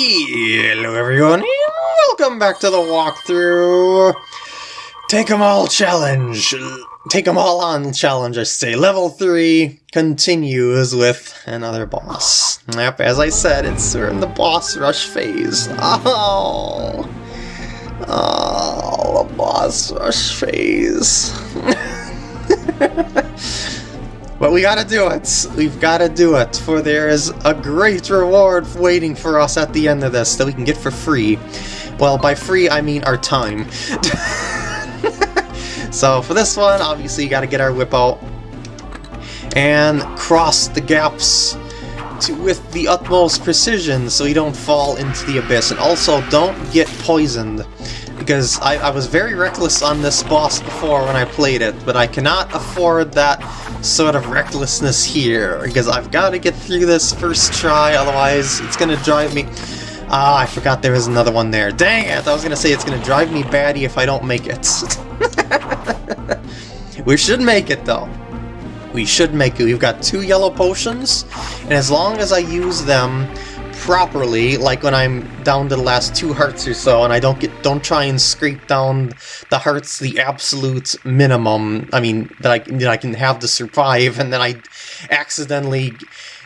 Hello everyone, welcome back to the walkthrough! Take 'em all challenge! Take 'em all on challenge, I say. Level 3 continues with another boss. Yep, as I said, it's we're in the boss rush phase. Oh! Oh, the boss rush phase. But we gotta do it. We've gotta do it, for there is a great reward waiting for us at the end of this that we can get for free. Well, by free, I mean our time. so for this one, obviously you gotta get our whip out and cross the gaps to, with the utmost precision so you don't fall into the abyss. And also, don't get poisoned because I, I, was very reckless on this boss before when I played it, but I cannot afford that sort of recklessness here, because I've got to get through this first try, otherwise it's going to drive me... Ah, I forgot there was another one there. Dang it! I was going to say it's going to drive me batty if I don't make it. we should make it, though. We should make it. We've got two yellow potions, and as long as I use them properly, like when I'm down to the last two hearts or so, and I don't get don't try and scrape down the hearts the absolute minimum. I mean that I that I can have to survive, and then I accidentally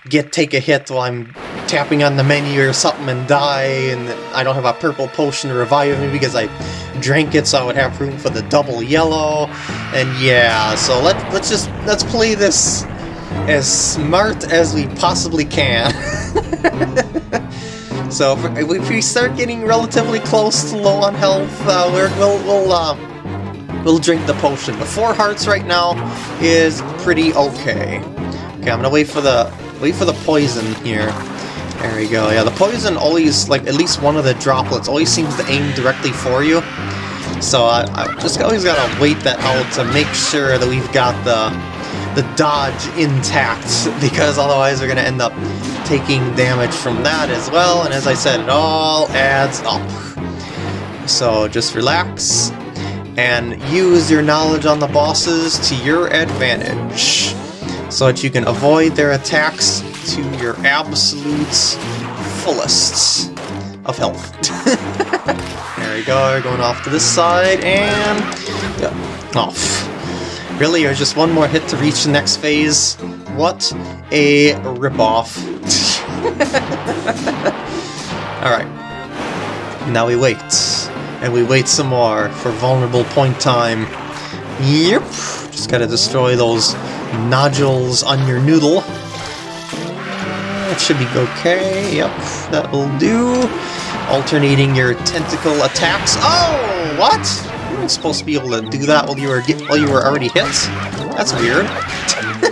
get take a hit while I'm tapping on the menu or something and die, and I don't have a purple potion to revive me because I drank it, so I would have room for the double yellow. And yeah, so let let's just let's play this as smart as we possibly can. so if, if, we start getting relatively close to low on health, uh, we will we'll uh, we'll drink the potion. The four hearts right now is pretty okay. Okay, I'm gonna wait for the wait for the poison here. There we go. Yeah, the poison always like at least one of the droplets always seems to aim directly for you. So I, I just always gotta wait that out to make sure that we've got the the dodge intact, because otherwise we're going to end up taking damage from that as well, and as I said, it all adds up. So just relax, and use your knowledge on the bosses to your advantage, so that you can avoid their attacks to your absolute fullest of health. there we go, going off to this side, and off. Really, or just one more hit to reach the next phase? What a ripoff. Alright. Now we wait. And we wait some more for vulnerable point time. Yep. Just gotta destroy those nodules on your noodle. That should be okay. Yep, that will do. Alternating your tentacle attacks. Oh, what? Weren't supposed to be able to do that while you were get, while you were already hit. That's weird.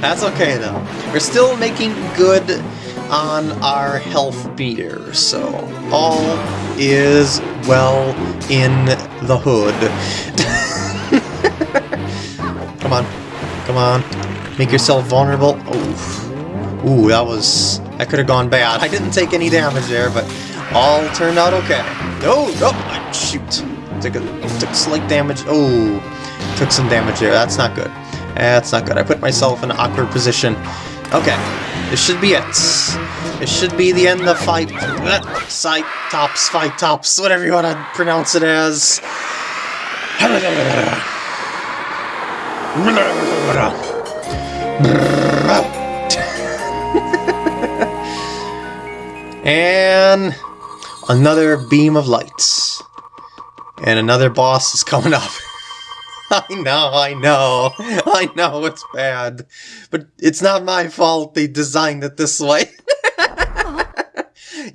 That's okay though. We're still making good on our health meter, so all is well in the hood. come on, come on, make yourself vulnerable. Oh, ooh, that was that could have gone bad. I didn't take any damage there, but all turned out okay. No, no, shoot. Took, a, took slight damage. Oh, took some damage there. That's not good. That's not good. I put myself in an awkward position. Okay, this should be it. It should be the end of fight. Eh, side tops, fight tops, whatever you want to pronounce it as. and another beam of lights. And another boss is coming up. I know, I know, I know it's bad. But it's not my fault they designed it this way.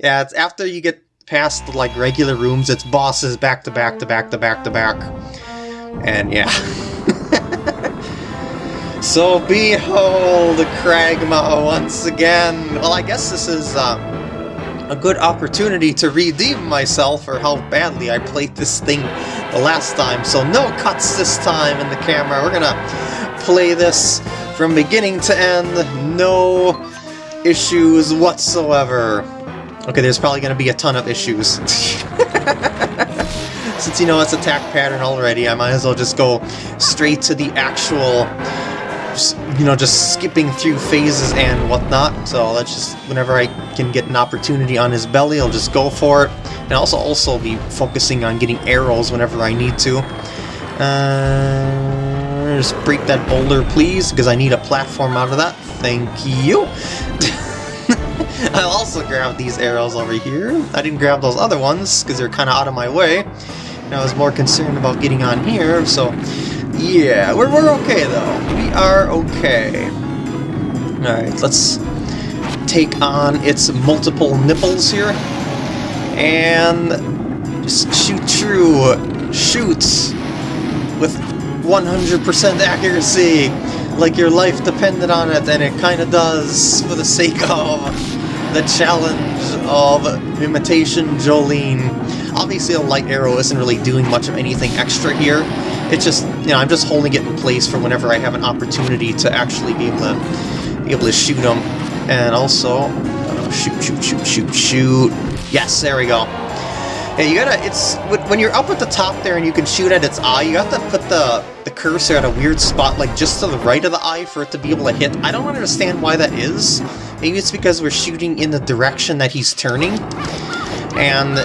yeah, it's after you get past the, like, regular rooms, it's bosses back to back to back to back to back. And yeah. so behold Cragma once again. Well, I guess this is, um, a good opportunity to redeem myself for how badly I played this thing the last time. So no cuts this time in the camera. We're gonna play this from beginning to end. No issues whatsoever. Okay, there's probably gonna be a ton of issues. Since you know it's attack pattern already, I might as well just go straight to the actual you know, just skipping through phases and whatnot. So let's just, whenever I can get an opportunity on his belly, I'll just go for it. And also also be focusing on getting arrows whenever I need to. Uh, just break that boulder, please, because I need a platform out of that. Thank you. I'll also grab these arrows over here. I didn't grab those other ones because they're kind of out of my way. And I was more concerned about getting on here, so yeah, we're, we're okay though. We are okay. Alright, let's take on its multiple nipples here. And just shoot through. Shoot! With 100% accuracy! Like your life depended on it, and it kinda does for the sake of the challenge of Imitation Jolene. Obviously a light arrow isn't really doing much of anything extra here, it's just, you know, I'm just holding it in place for whenever I have an opportunity to actually be able to, be able to shoot them. And also, uh, shoot, shoot, shoot, shoot, shoot. Yes, there we go. Yeah, you gotta, it's, when you're up at the top there and you can shoot at its eye, you have to put the, the cursor at a weird spot, like just to the right of the eye for it to be able to hit. I don't understand why that is. Maybe it's because we're shooting in the direction that he's turning, and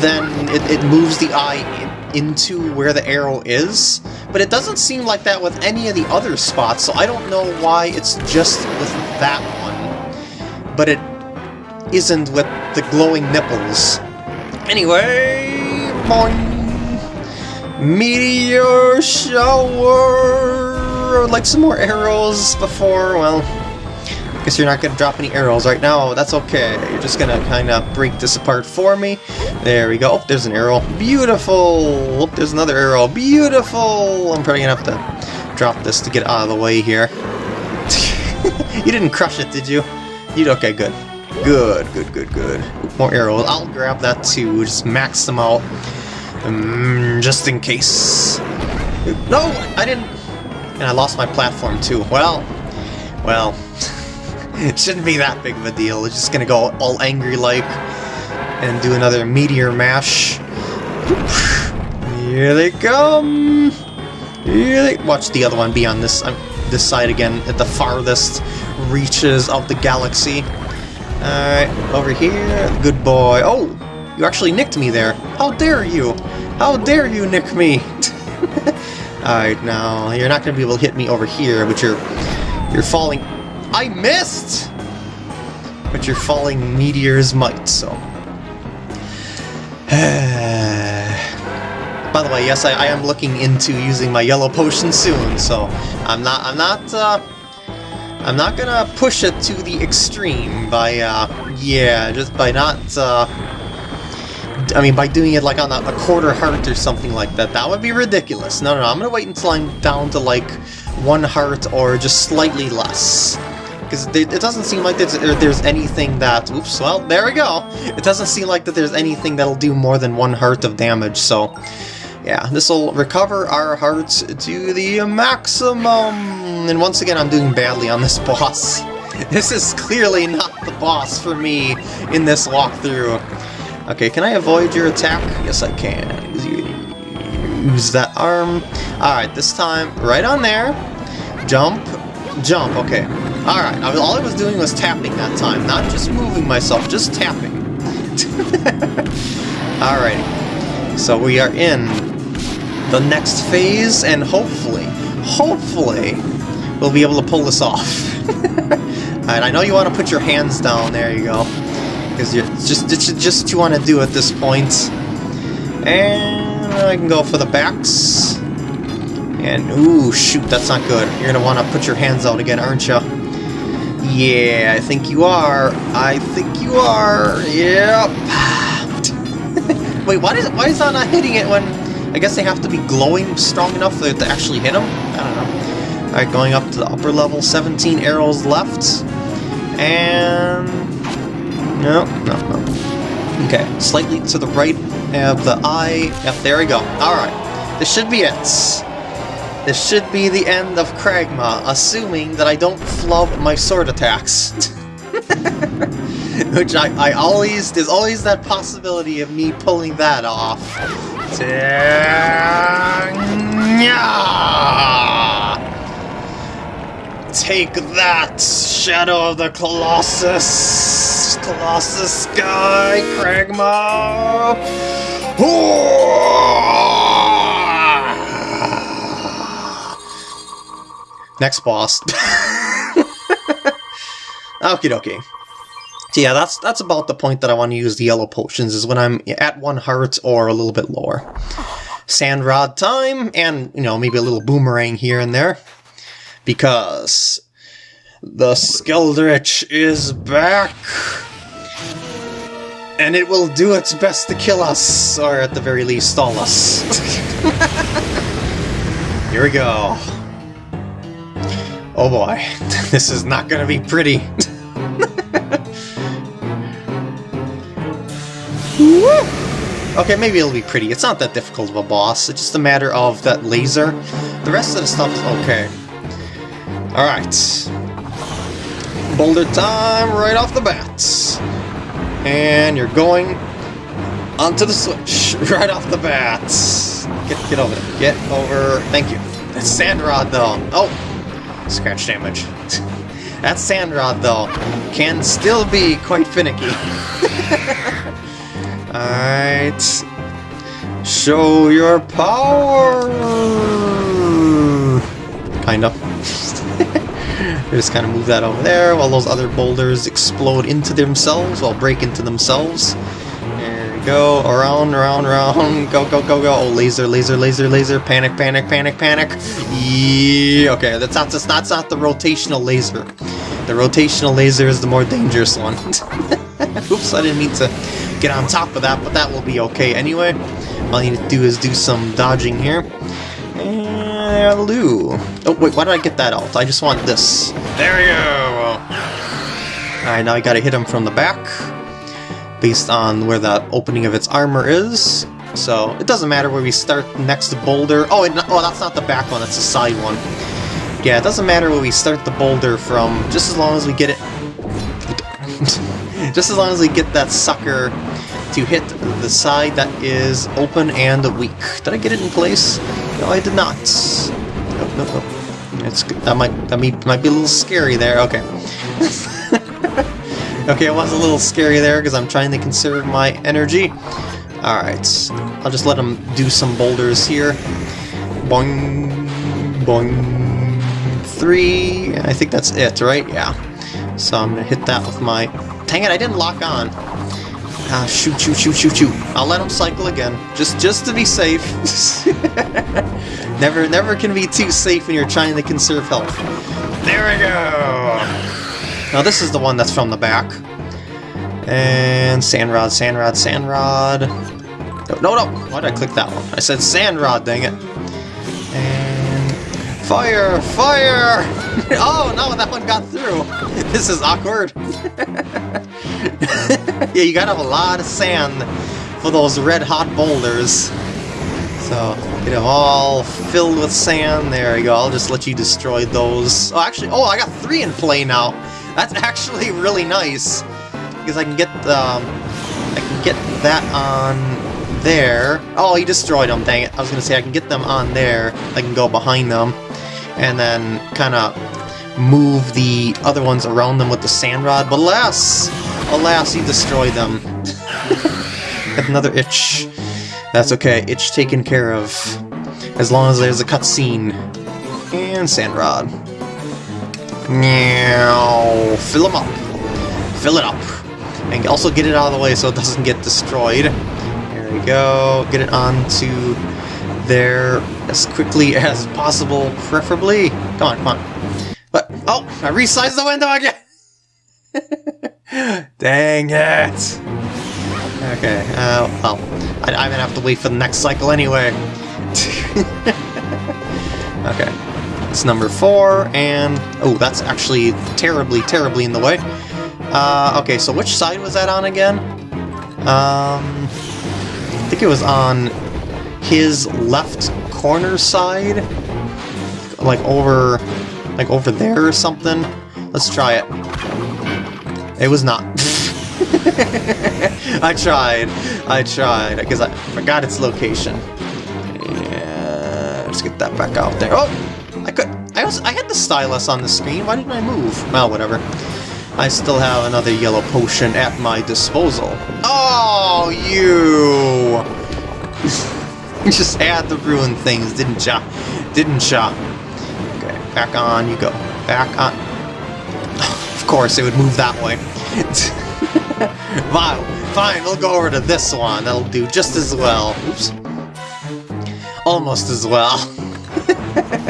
then it, it moves the eye into where the arrow is, but it doesn't seem like that with any of the other spots, so I don't know why it's just with that one, but it isn't with the glowing nipples. Anyway, boing! Meteor shower! I'd Like some more arrows before, well, Guess you're not going to drop any arrows right now. That's okay. You're just going to kind of break this apart for me. There we go. Oh, there's an arrow. Beautiful! Oh, there's another arrow. Beautiful! I'm probably going to have to drop this to get out of the way here. you didn't crush it, did you? You Okay, good. Good, good, good, good. More arrows. I'll grab that too. Just max them out. Um, just in case. No! I didn't... And I lost my platform too. Well, well... it shouldn't be that big of a deal. It's just gonna go all angry-like and do another meteor mash. Here they come! Here they... Watch the other one be on this, uh, this side again, at the farthest reaches of the galaxy. Alright, over here. Good boy. Oh! You actually nicked me there. How dare you! How dare you nick me! Alright, now, you're not going to be able to hit me over here, but you're... You're falling I missed! But your falling meteors might, so... By the way, yes, I, I, am looking into using my yellow potion soon, so I'm not, I'm not, uh, I'm not gonna push it to the extreme by, uh, yeah, just by not, uh, I mean, by doing it like on a, a quarter heart or something like that. That would be ridiculous. No, no, no, I'm gonna wait until I'm down to like one heart or just slightly less because it doesn't seem like there's, there's anything that... Oops, well, there we go! It doesn't seem like that there's anything that'll do more than one heart of damage, so... Yeah, this will recover our hearts to the maximum! And once again, I'm doing badly on this boss. This is clearly not the boss for me in this walkthrough. Okay, can I avoid your attack? Yes, I can. Use that arm. Alright, this time, right on there. Jump. Jump, okay. Alright, all I was doing was tapping that time, not just moving myself, just tapping. Alrighty, so we are in the next phase, and hopefully, hopefully, we'll be able to pull this off. Alright, I know you want to put your hands down, there you go. Because you're just, it's just what you want to do at this point. And I can go for the backs. And, ooh, shoot, that's not good. You're going to want to put your hands out again, aren't you? Yeah, I think you are. I think you are. Yep. Wait, why is why is that not hitting it when... I guess they have to be glowing strong enough to actually hit them? I don't know. Alright, going up to the upper level. 17 arrows left. And... No, no, no. Okay, slightly to the right of the eye. Yep, there we go. Alright, this should be it. This should be the end of Cragma, assuming that I don't flub my sword attacks. Which I, I always, there's always that possibility of me pulling that off. Take that, Shadow of the Colossus! Colossus Sky, Cragma! Next boss. Okie dokie. So yeah, that's that's about the point that I want to use the yellow potions, is when I'm at one heart or a little bit lower. Sand rod time, and, you know, maybe a little boomerang here and there. Because the Skeldritch is back! And it will do its best to kill us, or at the very least stall us. Here we go. Oh boy, this is not gonna be pretty. okay, maybe it'll be pretty. It's not that difficult of a boss, it's just a matter of that laser. The rest of the stuff is okay. Alright. Boulder time right off the bat. And you're going onto the switch right off the bat. Get, get over there. Get over. Thank you. Sand Rod, though. Oh! Scratch damage. that Sand Rod, though, can still be quite finicky. Alright. Show your power! Kind of. just kind of move that over there while those other boulders explode into themselves, while break into themselves. Go, around, around, around, go, go, go, go. Oh, laser, laser, laser, laser, panic, panic, panic, panic. Yeah, okay, that's not, that's not, that's not the rotational laser. The rotational laser is the more dangerous one. Oops, I didn't mean to get on top of that, but that will be okay anyway. All I need to do is do some dodging here. And. Oh, wait, why did I get that out? I just want this. There we go! Alright, now I gotta hit him from the back, based on where the opening of its armor is. So, it doesn't matter where we start next boulder. Oh, oh, that's not the back one, that's the side one. Yeah, it doesn't matter where we start the boulder from, just as long as we get it... just as long as we get that sucker to hit the side that is open and weak. Did I get it in place? No, I did not. Nope, nope, nope. It's, that might that might, might be a little scary there. Okay. okay, it was a little scary there because I'm trying to conserve my energy. Alright, I'll just let him do some boulders here. Boing, boing, three, I think that's it, right? Yeah. So I'm gonna hit that with my... Dang it, I didn't lock on. Ah, shoot, shoot, shoot, shoot, shoot. I'll let him cycle again, just just to be safe. never, never can be too safe when you're trying to conserve health. There we go! Now this is the one that's from the back. And sand rod, Sandrod, Sandrod, Sandrod. No, no, no! Why did I click that one? I said Sandrod, dang it. And... Fire! Fire! oh, no, that one got through! This is awkward. yeah, you gotta have a lot of sand for those red-hot boulders. So, get them all filled with sand. There you go. I'll just let you destroy those. Oh, actually, oh, I got three in play now. That's actually really nice. Because I can get, um, I can get that on there. Oh, he destroyed them, dang it. I was going to say I can get them on there. I can go behind them. And then kind of move the other ones around them with the sand rod. But alas, alas, he destroyed them. Got another itch. That's okay, itch taken care of. As long as there's a cutscene. And sand rod. Meow. Fill them up. Fill it up. And also get it out of the way so it doesn't get destroyed. There we go. Get it onto there as quickly as possible, preferably. Come on, come on. But, oh, I resized the window again! Dang it! Okay, uh, well, I, I'm gonna have to wait for the next cycle anyway. okay, it's number four, and... Oh, that's actually terribly, terribly in the way. Uh, okay, so which side was that on again? Um, I think it was on his left corner side? Like over like over there or something? Let's try it. It was not. I tried. I tried, because I forgot its location. Yeah, let's get that back out there. Oh! I could. I was I had the stylus on the screen. Why didn't I move? Well, whatever. I still have another yellow potion at my disposal. Oh, you! you just had to ruin things, didn't ya? Didn't ya? Okay, back on you go. Back on. Of course, it would move that way. Wow, fine, we'll go over to this one. That'll do just as well. Oops. Almost as well.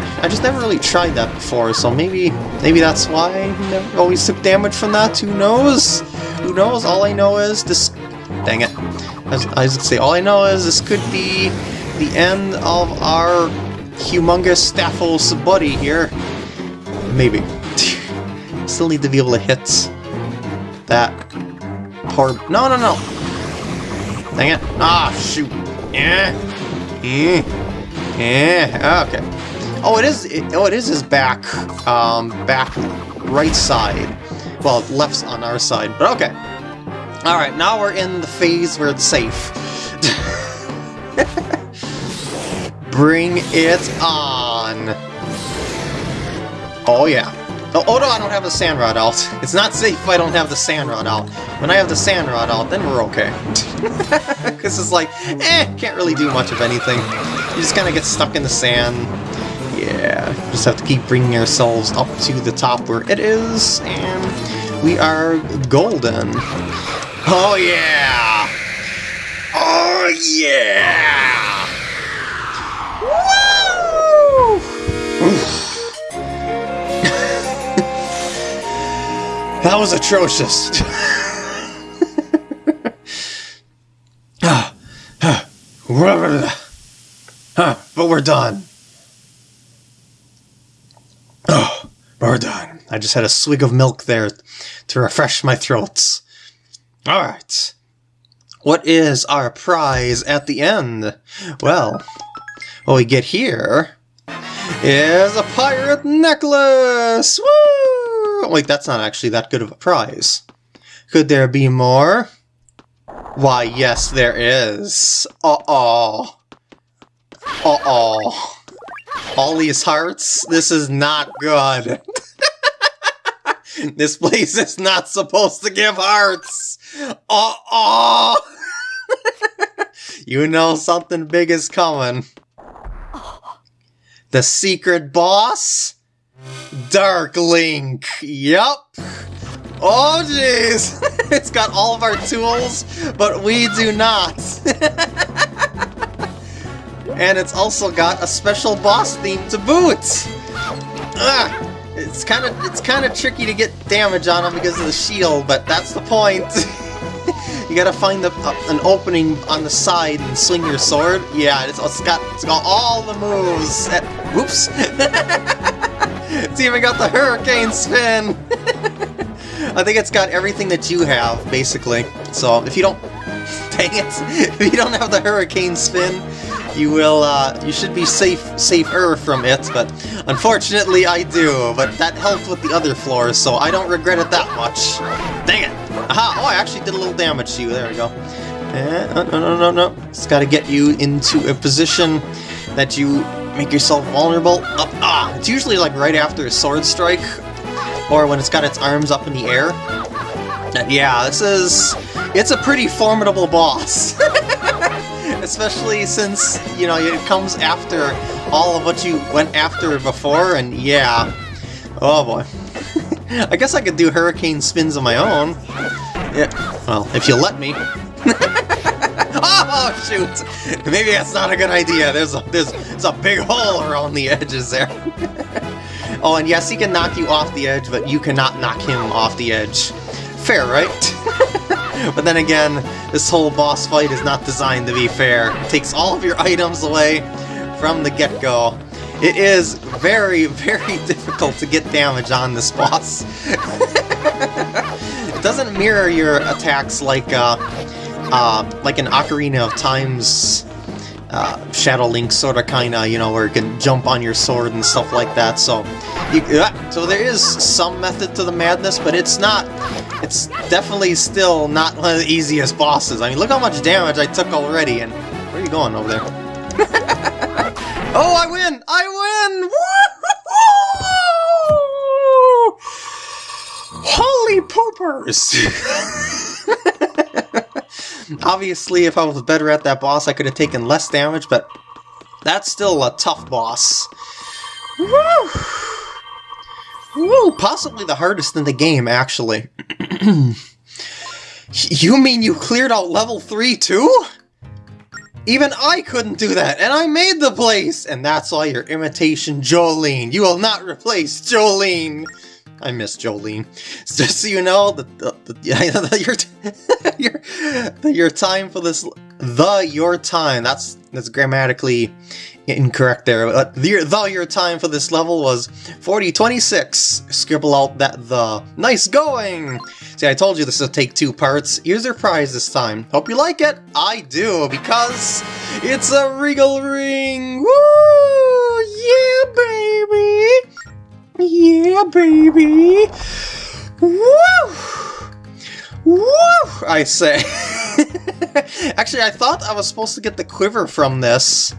I just never really tried that before, so maybe maybe that's why I never always took damage from that. Who knows? Who knows? All I know is this. Dang it! I was, I gonna say all I know is this could be the end of our humongous Staphos buddy here. Maybe. Still need to be able to hit that poor... No, no, no! Dang it. Ah, shoot. Yeah. Yeah. Yeah. Okay. Oh, it is... It, oh, it is his back. Um, back right side. Well, left's on our side, but okay. Alright, now we're in the phase where it's safe. Bring it on! Oh yeah. Oh, oh no, I don't have the sand rod out. It's not safe if I don't have the sand rod out. When I have the sand rod out, then we're okay. Because it's like, eh, can't really do much of anything. You just kind of get stuck in the sand. Yeah, just have to keep bringing ourselves up to the top where it is, and we are golden. Oh yeah! Oh yeah! That was atrocious. Ah, ah, ah, but we're done. Oh. I just had a swig of milk there to refresh my throats. Alright. What is our prize at the end? Well, what we get here is a pirate necklace! Woo! Wait, that's not actually that good of a prize. Could there be more? Why, yes, there is. Uh-oh. Uh-oh. All these hearts? This is not good. this place is not supposed to give hearts. Uh-oh. you know something big is coming. The secret boss? Dark Link. Yup. Oh, jeez. it's got all of our tools, but we do not. And it's also got a special boss theme to boot. Ah, it's kind of it's kind of tricky to get damage on him because of the shield, but that's the point. you gotta find the, uh, an opening on the side and swing your sword. Yeah, it's, it's got it's got all the moves. At, whoops. it's even got the hurricane spin! I think it's got everything that you have, basically. So, if you don't... Dang it! If you don't have the hurricane spin, you will, uh, you should be safe, safer from it, but unfortunately I do, but that helped with the other floors, so I don't regret it that much. Dang it! Aha! Oh, I actually did a little damage to you, there we go. Eh, no, no, no, no, It's gotta get you into a position that you make yourself vulnerable. Up, ah, it's usually like right after a sword strike, or when it's got its arms up in the air. Yeah, this is... It's a pretty formidable boss. Especially since, you know, it comes after all of what you went after before, and yeah. Oh boy. I guess I could do hurricane spins on my own. Yeah, well, if you let me. oh, shoot! Maybe that's not a good idea. There's a, there's, there's a big hole around the edges there. oh, and yes, he can knock you off the edge, but you cannot knock him off the edge. Fair, right? But then again, this whole boss fight is not designed to be fair. It takes all of your items away from the get-go. It is very, very difficult to get damage on this boss. it doesn't mirror your attacks like uh, uh, like an Ocarina of Time's uh, Shadow Link sort of kind of, you know, where you can jump on your sword and stuff like that, so... You, uh, so there is some method to the madness, but it's not... It's definitely still not one of the easiest bosses. I mean, look how much damage I took already, and... Where are you going over there? oh, I win! I win! Woo! Holy poopers! Obviously, if I was better at that boss, I could have taken less damage, but that's still a tough boss. Woo! Woo! Possibly the hardest in the game, actually. you mean you cleared out level 3 too? Even I couldn't do that, and I made the place! And that's all your imitation Jolene. You will not replace Jolene! I miss Jolene. Just so you know, the, the, the, your, your, your time for this, the your time, that's that's grammatically incorrect there. But the, the your time for this level was 4026. Scribble out that the. Nice going! See, I told you this would take two parts. Here's your prize this time. Hope you like it. I do, because it's a Regal Ring! Woo! Yeah, baby! Yeah, baby! Woo! Woo! I say. Actually, I thought I was supposed to get the quiver from this.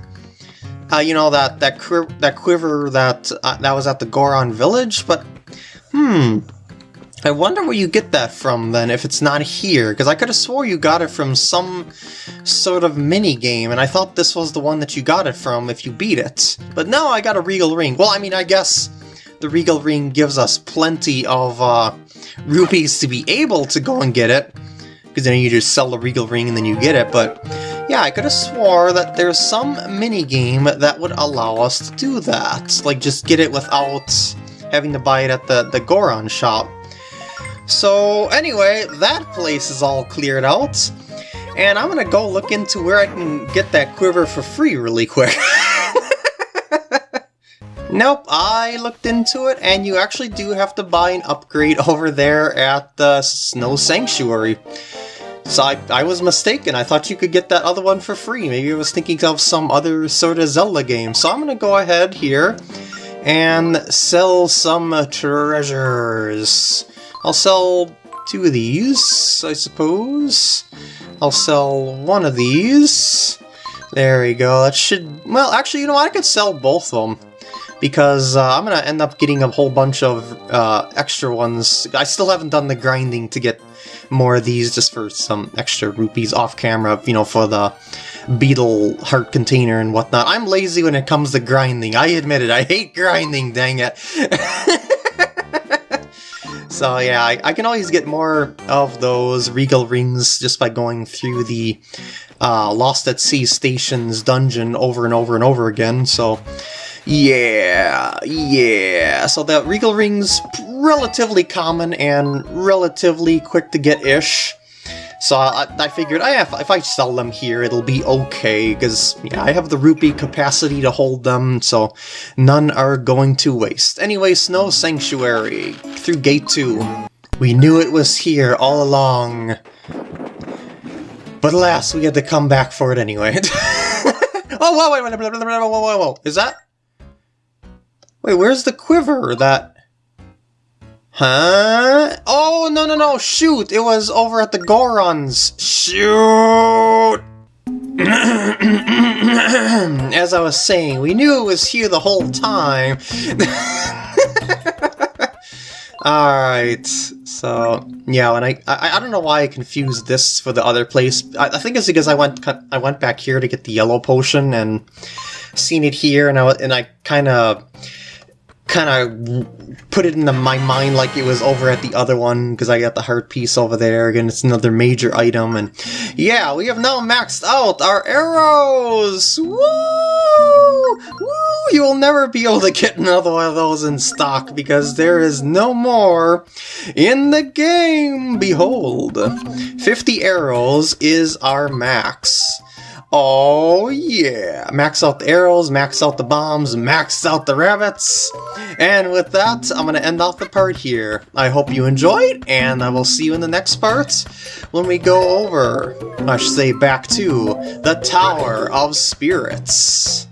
Uh, you know, that that, that quiver that, uh, that was at the Goron village, but... Hmm... I wonder where you get that from, then, if it's not here, because I could have swore you got it from some sort of mini-game, and I thought this was the one that you got it from if you beat it. But no, I got a Regal Ring. Well, I mean, I guess the Regal Ring gives us plenty of uh, rupees to be able to go and get it, because then you just sell the Regal Ring and then you get it, but yeah, I could have swore that there's some mini-game that would allow us to do that, like just get it without having to buy it at the, the Goron shop. So anyway, that place is all cleared out, and I'm gonna go look into where I can get that quiver for free really quick. Nope, I looked into it, and you actually do have to buy an upgrade over there at the Snow Sanctuary. So I, I was mistaken, I thought you could get that other one for free. Maybe I was thinking of some other sort of Zelda game. So I'm gonna go ahead here and sell some treasures. I'll sell two of these, I suppose. I'll sell one of these. There we go, that should... Well, actually, you know what? I could sell both of them because uh, I'm going to end up getting a whole bunch of uh, extra ones. I still haven't done the grinding to get more of these just for some extra rupees off camera, you know, for the beetle heart container and whatnot. I'm lazy when it comes to grinding. I admit it. I hate grinding, dang it. so yeah, I, I, can always get more of those regal rings just by going through the uh, Lost at Sea Stations dungeon over and over and over again, so... Yeah, yeah. So the Regal Ring's relatively common and relatively quick to get-ish. So I, I figured ah, I have, if I sell them here, it'll be okay, because yeah, I have the rupee capacity to hold them, so none are going to waste. Anyway, Snow Sanctuary, through Gate 2. We knew it was here all along. But alas, we had to come back for it anyway. oh, whoa, wait, wait, whoa, whoa, whoa, whoa, is that? Wait, where's the quiver that... Huh? Oh, no, no, no, shoot! It was over at the Gorons. Shoot! As I was saying, we knew it was here the whole time. Alright, so, yeah, and I, I I don't know why I confused this for the other place. I, I think it's because I went I went back here to get the yellow potion and seen it here, and I, and I kind of kind of put it into my mind like it was over at the other one because I got the heart piece over there. Again, it's another major item, and yeah, we have now maxed out our arrows. Woo! Woo! You will never be able to get another one of those in stock because there is no more in the game. Behold, 50 arrows is our max. Oh yeah! Max out the arrows, max out the bombs, max out the rabbits! And with that, I'm going to end off the part here. I hope you enjoyed, and I will see you in the next part when we go over, I should say back to, the Tower of Spirits.